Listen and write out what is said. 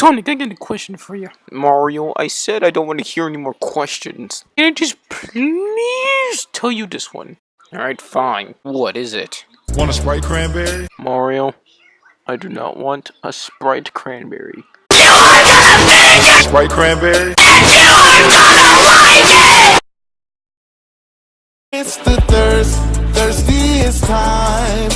Sonic, I got a question for you. Mario, I said I don't want to hear any more questions. Can I just please tell you this one? Alright, fine. What is it? Want a Sprite cranberry? Mario, I do not want a Sprite cranberry. You are gonna cranberry? It's the thirst, thirstiest time